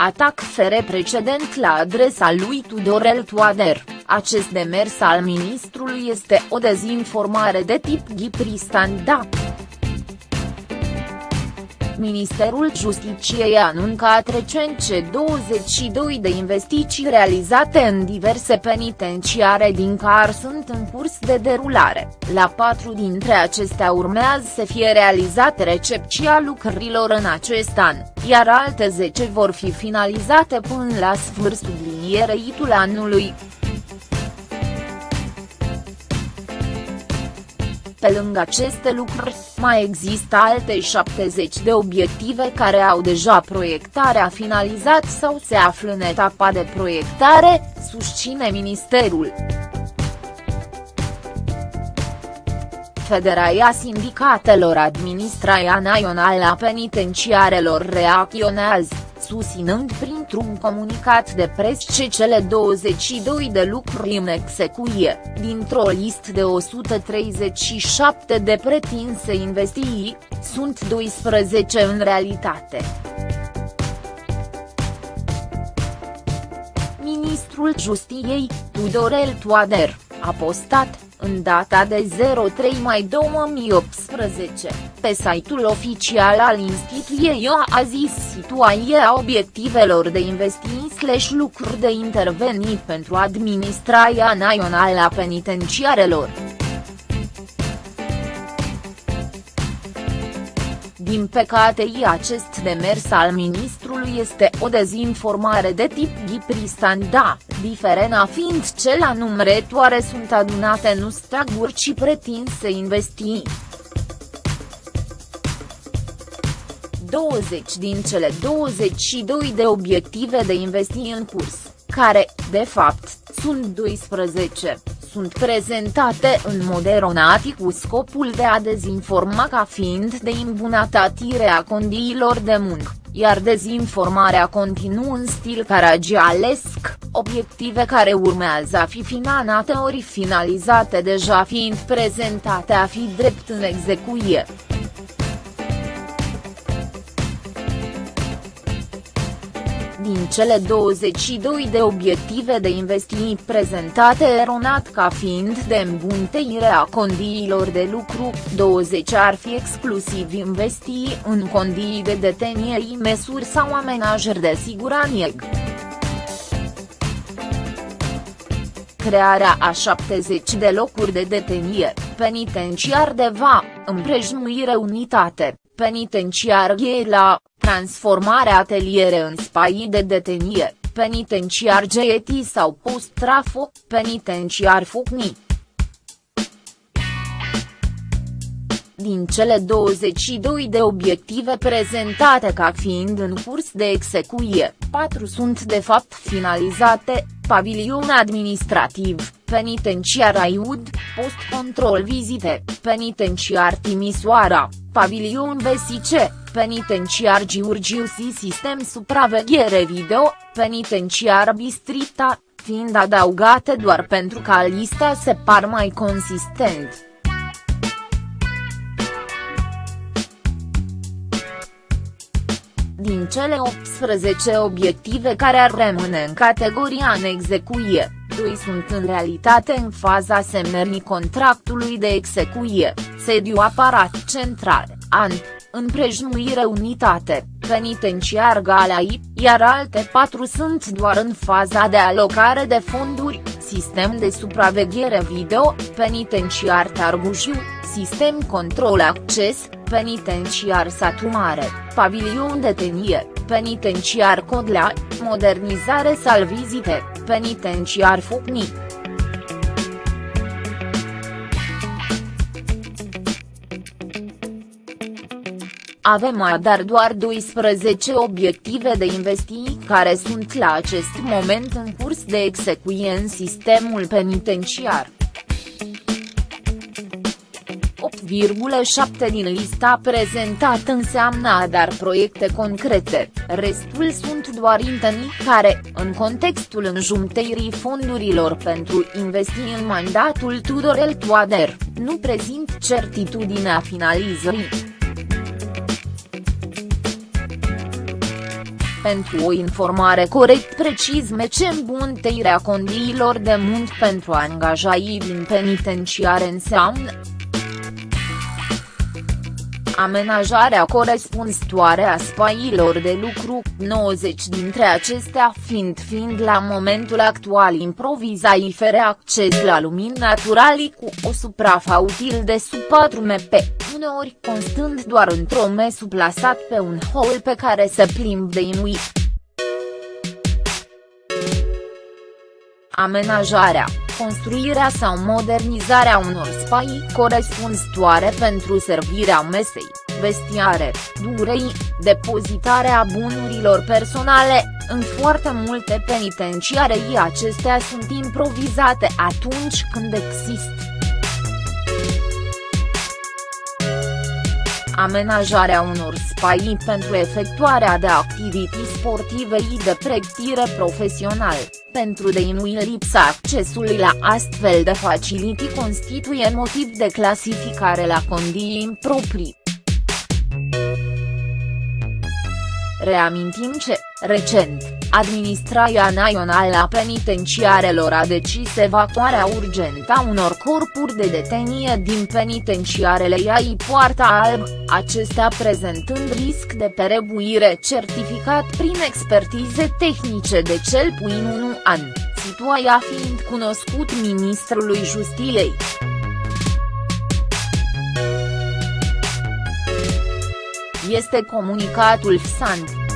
Atac fere precedent la adresa lui Tudorel Toader, acest demers al ministrului este o dezinformare de tip ghipri-standa. Ministerul Justiciei a anuncat recent ce 22 de investiții realizate în diverse penitenciare din care sunt în curs de derulare, la patru dintre acestea urmează să fie realizate recepția lucrărilor în acest an, iar alte 10 vor fi finalizate până la sfârșitul linierei anului. Pe lângă aceste lucruri, mai există alte 70 de obiective care au deja proiectarea finalizat sau se află în etapa de proiectare, susține ministerul. Federația Sindicatelor Administrația Națională a Penitenciarelor reacționează susținând printr-un comunicat de presă ce cele 22 de lucruri în execuție, dintr-o listă de 137 de pretinse investiții, sunt 12 în realitate. Ministrul Justiției, Tudorel Toader, a postat, în data de 03 mai 2018, pe site-ul oficial al instituției a zis situația obiectivelor de investiții slash lucruri de intervenit pentru administrația națională a penitenciarelor. Din păcate acest demers al ministrului este o dezinformare de tip ghipri-standa, diferena fiind ce la numărătoare sunt adunate nu staguri ci pretinse investii. 20 din cele 22 de obiective de investiții în curs, care, de fapt, sunt 12, sunt prezentate în mod eronatic cu scopul de a dezinforma ca fiind de îmbunătățire a condiilor de muncă, iar dezinformarea continuă în stil caragialesc, obiective care urmează a fi finanate ori finalizate deja fiind prezentate a fi drept în execuție. Din cele 22 de obiective de investiții prezentate eronat ca fiind de îmbunteire a condiilor de lucru, 20 ar fi exclusiv investii în condii de detenie măsuri sau amenajări de siguranță. crearea a 70 de locuri de detenie, penitenciar de va, împrejmuire unitate, penitenciar la, transformarea ateliere în spaii de detenie, penitenciar GET sau post-trafo, penitenciar Fucni. Din cele 22 de obiective prezentate ca fiind în curs de execuție, 4 sunt de fapt finalizate, pavilion administrativ, penitenciar Aiud, post-control vizite, penitenciar Timisoara, pavilion VSC, penitenciar Giurgiu și sistem supraveghere video, penitenciar Bistrita, fiind adăugate doar pentru ca lista se par mai consistent. Din cele 18 obiective care ar rămâne în categoria în execuție, doi sunt în realitate în faza semnării contractului de execuție, sediu aparat central, an, împrejmuire unitate, penitenciar Galai, iar alte patru sunt doar în faza de alocare de fonduri, sistem de supraveghere video, penitenciar Targușiu, sistem control acces, penitenciar Satu Mare, pavilion de tenie, penitenciar Codlea, modernizare salvizite, penitenciar Fucni. Avem așadar doar 12 obiective de investiții care sunt la acest moment în curs de execuție în sistemul penitenciar. 8,7 din lista prezentată înseamnă dar proiecte concrete, restul sunt doar intenții care, în contextul înjumteirii fondurilor pentru investii în mandatul Tudorel Toader, nu prezint certitudinea finalizării. Pentru o informare corect precis mece îmbunătățirea condiilor de muncă pentru angajaii din penitenciare înseamnă amenajarea corespunzătoare a spaiilor de lucru, 90 dintre acestea fiind fiind la momentul actual improvizai fără acces la lumină naturali cu o suprafa util de sub 4 mp, uneori constând doar într-o mesu plasat pe un hol pe care se plimb de inuit. Amenajarea construirea sau modernizarea unor spaii corespunzătoare pentru servirea mesei, vestiare, durei, depozitarea bunurilor personale, în foarte multe penitenciarii acestea sunt improvizate atunci când există. Amenajarea unor spaii pentru efectuarea de activități sportive și de pregătire profesional, pentru deinui lipsa accesului la astfel de facilități constituie motiv de clasificare la condiții improprii. Reamintim ce, recent, Administrația Națională a Penitenciarelor a decis evacuarea urgentă a unor corpuri de detenie din penitenciarele Iai Poarta Alb, acestea prezentând risc de perebuire certificat prin expertize tehnice de cel puțin un an, situația fiind cunoscut ministrului Justiției. Este comunicatul FSANT.